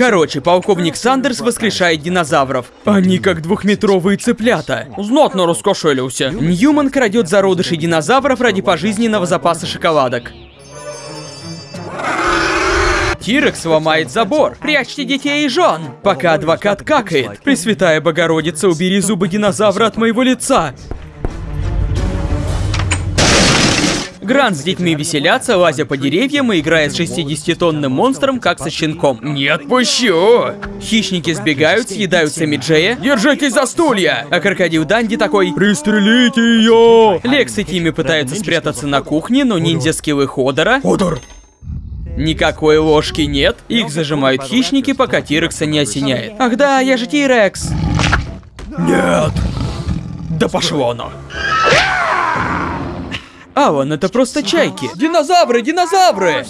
Короче, полковник Сандерс воскрешает динозавров. Они как двухметровые цыплята. Знатно раскошелился. Ньюман крадет зародыши динозавров ради пожизненного запаса шоколадок. Тирекс ломает забор. Прячьте детей и жен. Пока адвокат какает. Пресвятая Богородица, убери зубы динозавра от моего лица. Грант с детьми веселятся, лазя по деревьям и играя с 60-тонным монстром, как со щенком. Не отпущу! Хищники сбегают, съедают Сэмми Джея. Держитесь за стулья! А крокодил Данди такой «Пристрелите ее!» Лекс и Тимми пытаются спрятаться на кухне, но ниндзя-скиллы Ходора... Ходор! Никакой ложки нет. Их зажимают хищники, пока Тирекса не осеняет. Ах да, я же Тирекс. Нет. Да пошло оно. Алан, это просто чайки. Динозавры, динозавры!